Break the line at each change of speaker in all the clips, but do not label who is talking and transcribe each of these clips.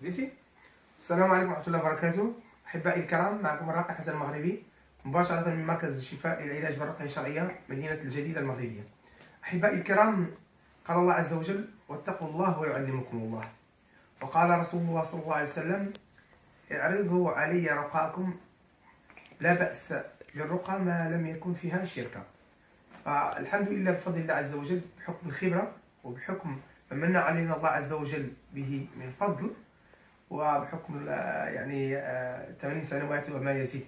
بديتي السلام عليكم ورحمة الله وبركاته. أحبائي الكرام معكم الراقي حسن المغربي مباشرة من مركز الشفاء للعلاج بالرقية الشرعية مدينة الجديدة المغربية. أحبائي الكرام قال الله عز وجل واتقوا الله ويعلمكم الله وقال رسول الله صلى الله عليه وسلم اعرضوا علي رقاكم لا بأس بالرقى ما لم يكن فيها شركة فالحمد لله بفضل الله عز وجل بحكم الخبرة وبحكم ما من علينا الله عز وجل به من فضل وبحكم يعني 8 سنوات وما يزيد.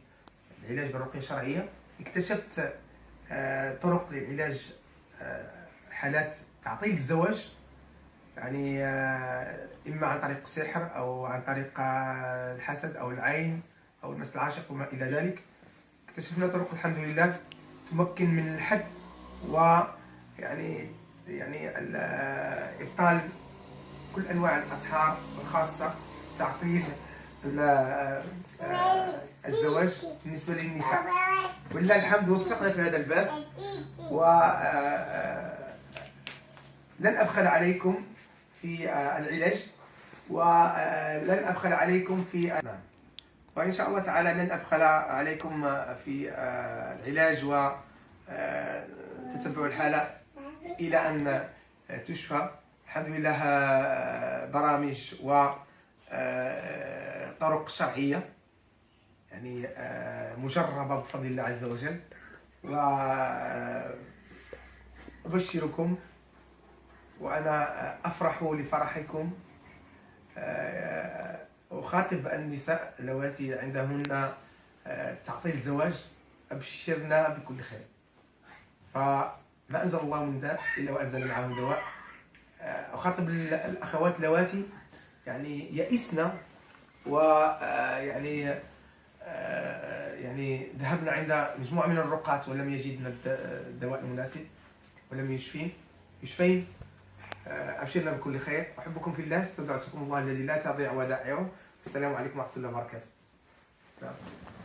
العلاج بالرقية الشرعية. اكتشفت آه، طرق للعلاج آه، حالات تعطيل الزواج. يعني آه، إما عن طريق السحر أو عن طريق الحسد أو العين أو المس العاشق وما إلى ذلك. اكتشفنا طرق الحمد لله تمكن من الحد ويعني يعني إبطال كل أنواع الاسحار الخاصة تعطيل الزواج بالنسبة للنساء. ولله الحمد وفقنا في هذا الباب. و لن أبخل عليكم في العلاج. ولن أبخل عليكم في وإن شاء الله تعالى لن أبخل عليكم في العلاج و تتبع الحالة. إلى أن تشفى. الحمد لله برامج و طرق شرعية. يعني مجربة بفضل الله عز وجل. و أبشركم وأنا أفرح لفرحكم. أخاطب النساء اللواتي عندهن تعطيل الزواج. أبشرنا بكل خير. فما أنزل الله من داء إلا وأنزل معه دواء. اخاطب الأخوات اللواتي يعني يئسنا ويعني يعني ذهبنا عند مجموعة من الرقاة ولم يجدنا الدواء المناسب ولم يشفين. يشفين. أبشرنا بكل خير. أحبكم في الله استودعتكم الله الذي لا تضيع ودائعه. السلام عليكم ورحمة الله وبركاته.